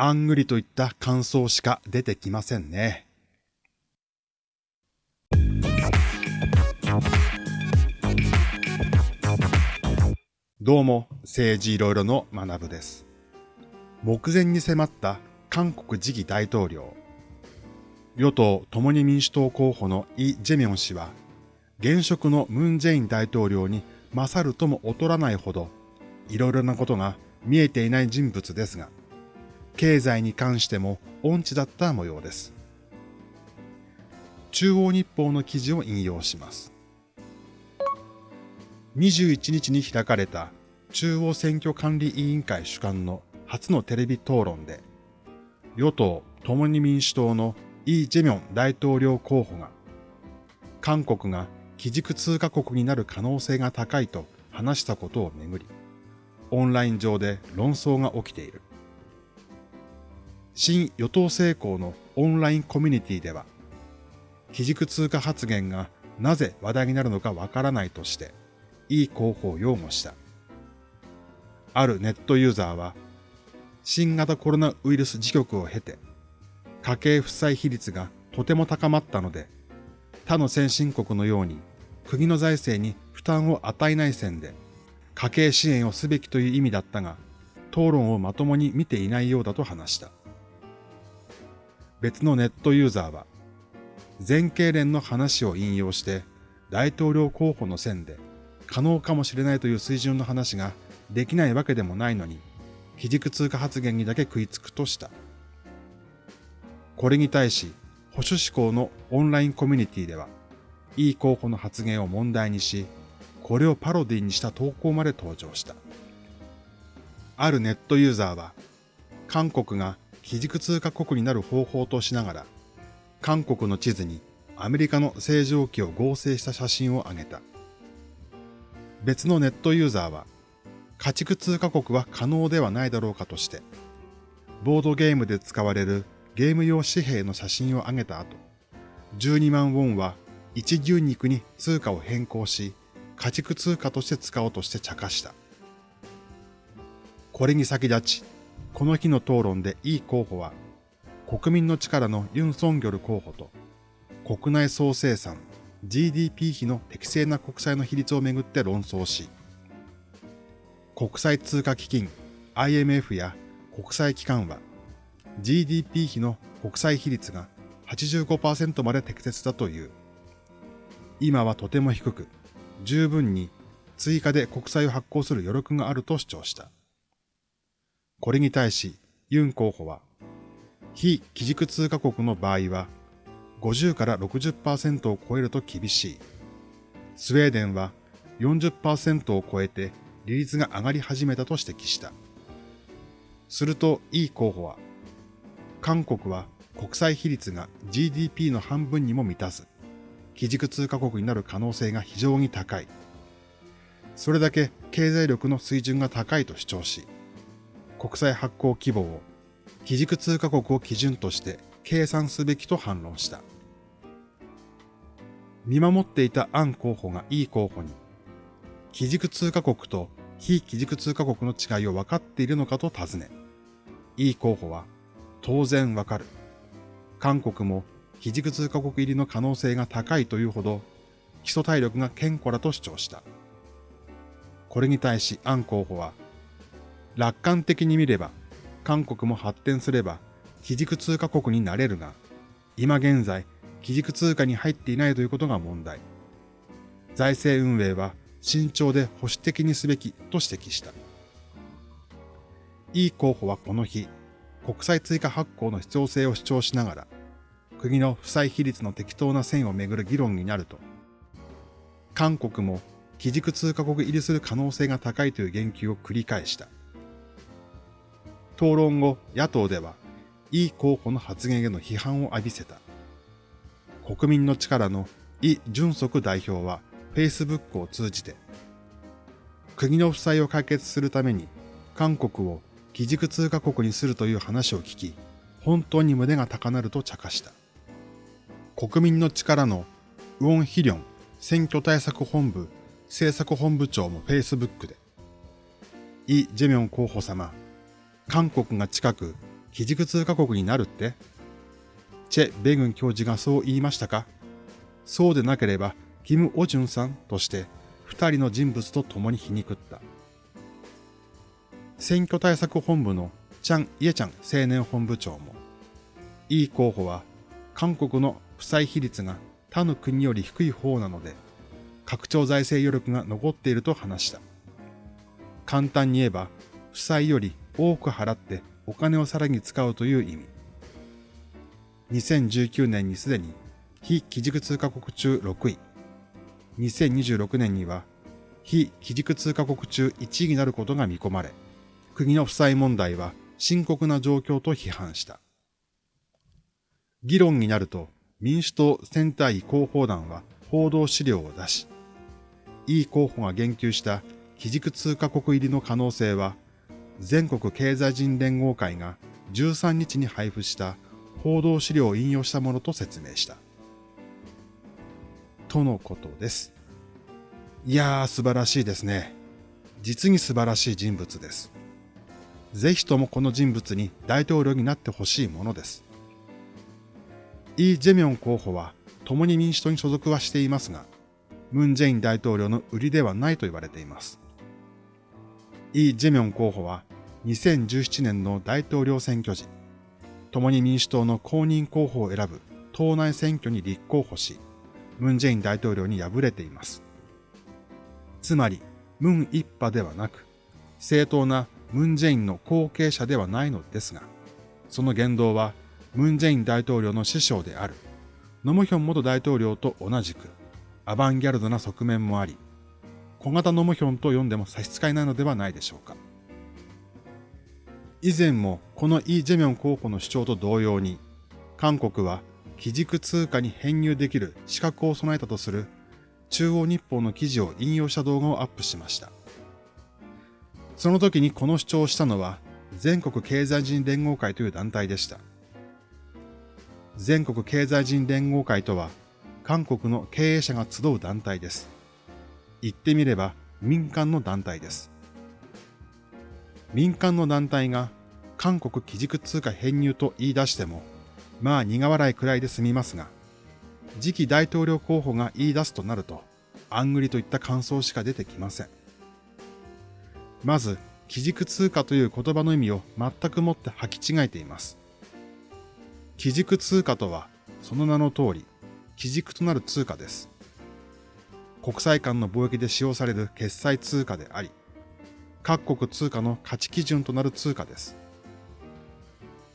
あんぐりといった感想しか出てきませんね。どうも、政治いろいろの学部です。目前に迫った韓国次期大統領。与党共に民主党候補のイ・ジェミョン氏は、現職のムン・ジェイン大統領に勝るとも劣らないほど、いろいろなことが見えていない人物ですが、経済に関しても音痴だった模様です。中央日報の記事を引用します。21日に開かれた中央選挙管理委員会主管の初のテレビ討論で、与党共に民主党のイ・ジェミョン大統領候補が、韓国が基軸通貨国になる可能性が高いと話したことをめぐり、オンライン上で論争が起きている。新与党成功のオンラインコミュニティでは、基軸通貨発言がなぜ話題になるのかわからないとして、いい候補を擁護した。あるネットユーザーは、新型コロナウイルス自局を経て、家計負債比率がとても高まったので、他の先進国のように国の財政に負担を与えない線で、家計支援をすべきという意味だったが、討論をまともに見ていないようだと話した。別のネットユーザーは、全経連の話を引用して大統領候補の線で可能かもしれないという水準の話ができないわけでもないのに、基軸通貨発言にだけ食いつくとした。これに対し、保守志向のオンラインコミュニティでは、いい候補の発言を問題にし、これをパロディにした投稿まで登場した。あるネットユーザーは、韓国が基軸通貨国になる方法としながら、韓国の地図にアメリカの正常期を合成した写真を上げた。別のネットユーザーは、家畜通貨国は可能ではないだろうかとして、ボードゲームで使われるゲーム用紙幣の写真を上げた後、12万ウォンは一牛肉に通貨を変更し、家畜通貨として使おうとして茶化した。これに先立ち、この日の討論でイ候補は、国民の力のユン・ソンギョル候補と、国内総生産 GDP 比の適正な国債の比率をめぐって論争し、国際通貨基金 IMF や国際機関は GDP 比の国債比率が85%まで適切だという。今はとても低く、十分に追加で国債を発行する余力があると主張した。これに対し、ユン候補は、非基軸通貨国の場合は50から60%を超えると厳しい。スウェーデンは40%を超えて利率が上がり始めたと指摘した。すると、イー候補は、韓国は国際比率が GDP の半分にも満たず、基軸通貨国になる可能性が非常に高い。それだけ経済力の水準が高いと主張し、国際発行規模を基軸通貨国を基準として計算すべきと反論した。見守っていたアン候補がイ候補に、基軸通貨国と非基軸通貨国の違いを分かっているのかと尋ね、イ候補は、当然わかる。韓国も基軸通貨国入りの可能性が高いというほど、基礎体力が健康だと主張した。これに対しアン候補は、楽観的に見れば、韓国も発展すれば基軸通貨国になれるが、今現在、基軸通貨に入っていないということが問題。財政運営は慎重で保守的にすべきと指摘した。イ候補はこの日、国際追加発行の必要性を主張しながら、国の負債比率の適当な線をめぐる議論になると、韓国も基軸通貨国入りする可能性が高いという言及を繰り返した。討論後、野党ではイ候補の発言への批判を浴びせた。国民の力のイ・ジュンソク代表は Facebook を通じて、国の負債を解決するために韓国を基軸通貨国にするという話を聞き、本当に胸が高鳴ると茶化した。国民の力のウォン・ヒリョン選挙対策本部政策本部長も Facebook で、イ・ジェミョン候補様、韓国が近く基軸通貨国になるって？チェ・ベグン教授がそう言いましたか？そうでなければ、キム・オジュンさんとして二人の人物と共に皮肉った。選挙対策本部のチャン・イエチャン青年本部長も、イ候補は韓国の負債比率が他の国より低い方なので、拡張財政余力が残っていると話した。簡単に言えば、負債より多く払ってお金をさらに使うという意味。2019年にすでに非基軸通貨国中6位、2026年には非基軸通貨国中1位になることが見込まれ、国の負債問題は深刻な状況と批判した。議論になると民主党センター位広報団は報道資料を出し、イ候補が言及した基軸通貨国入りの可能性は、全国経済人連合会が13日に配布した報道資料を引用したものと説明した。とのことです。いやー、素晴らしいですね。実に素晴らしい人物です。ぜひともこの人物に大統領になってほしいものです。イ・ジェミョン候補は共に民主党に所属はしていますが、ムン・ジェイン大統領の売りではないと言われています。イ・ジェミョン候補は2017年の大統領選挙時、共に民主党の公認候補を選ぶ党内選挙に立候補し、ムン・ジェイン大統領に敗れています。つまり、ムン一派ではなく、正当なムン・ジェインの後継者ではないのですが、その言動はムン・ジェイン大統領の師匠であるノムヒョン元大統領と同じくアバンギャルドな側面もあり、小型ノムヒョンと呼んでも差し支えないのではないでしょうか。以前もこのイ・ジェミョン候補の主張と同様に、韓国は基軸通貨に編入できる資格を備えたとする中央日報の記事を引用した動画をアップしました。その時にこの主張をしたのは全国経済人連合会という団体でした。全国経済人連合会とは韓国の経営者が集う団体です。言ってみれば民間の団体です。民間の団体が韓国基軸通貨編入と言い出してもまあ苦笑いくらいで済みますが、次期大統領候補が言い出すとなると、あんぐりといった感想しか出てきません。まず、基軸通貨という言葉の意味を全くもって履き違えています。基軸通貨とは、その名の通り、基軸となる通貨です。国際間の貿易で使用される決済通貨であり、各国通貨の価値基準となる通貨です。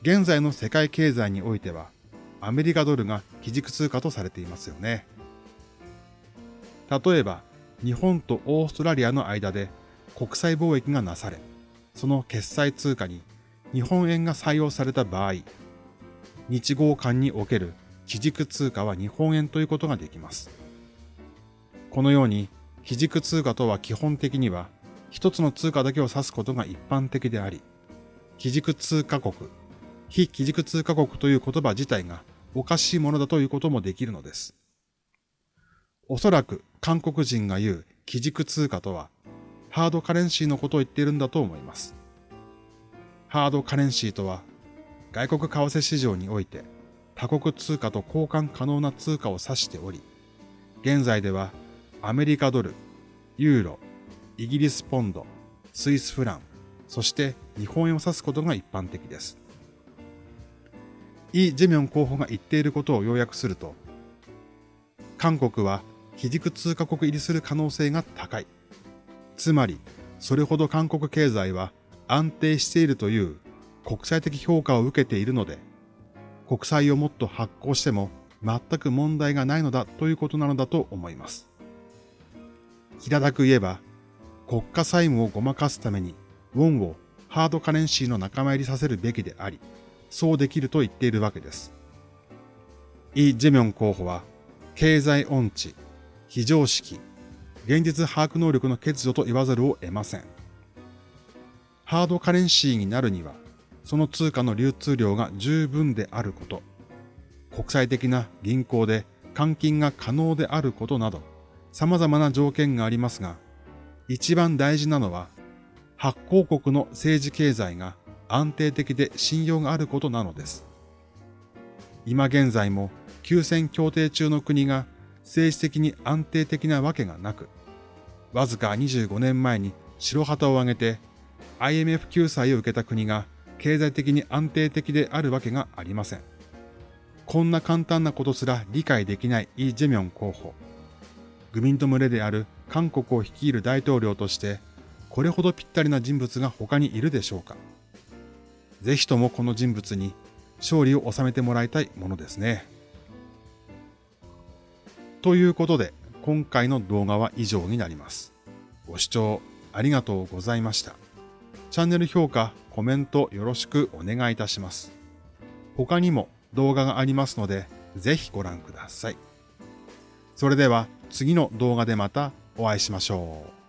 現在の世界経済においては、アメリカドルが基軸通貨とされていますよね。例えば、日本とオーストラリアの間で国際貿易がなされ、その決済通貨に日本円が採用された場合、日豪間における基軸通貨は日本円ということができます。このように、基軸通貨とは基本的には一つの通貨だけを指すことが一般的であり、基軸通貨国非基軸通貨国という言葉自体がおかしいものだということもできるのです。おそらく韓国人が言う基軸通貨とは、ハードカレンシーのことを言っているんだと思います。ハードカレンシーとは、外国為替市場において他国通貨と交換可能な通貨を指しており、現在ではアメリカドル、ユーロ、イギリスポンド、スイスフラン、そして日本円を指すことが一般的です。イ・ジェミョン候補が言っていることを要約すると、韓国は基軸通貨国入りする可能性が高い。つまり、それほど韓国経済は安定しているという国際的評価を受けているので、国債をもっと発行しても全く問題がないのだということなのだと思います。平たく言えば、国家債務をごまかすために、ウォンをハードカレンシーの仲間入りさせるべきであり、そうできると言っているわけです。イ・ジェミョン候補は、経済音痴、非常識、現実把握能力の欠如と言わざるを得ません。ハードカレンシーになるには、その通貨の流通量が十分であること、国際的な銀行で換金が可能であることなど、様々な条件がありますが、一番大事なのは、発行国の政治経済が安定的で信用があることなのです。今現在も休戦協定中の国が政治的に安定的なわけがなく、わずか25年前に白旗を上げて IMF 救済を受けた国が経済的に安定的であるわけがありません。こんな簡単なことすら理解できないイ・ジェミョン候補。愚民と群れである韓国を率いる大統領として、これほどぴったりな人物が他にいるでしょうか。ぜひともこの人物に勝利を収めてもらいたいものですね。ということで、今回の動画は以上になります。ご視聴ありがとうございました。チャンネル評価、コメントよろしくお願いいたします。他にも動画がありますので、ぜひご覧ください。それでは次の動画でまたお会いしましょう。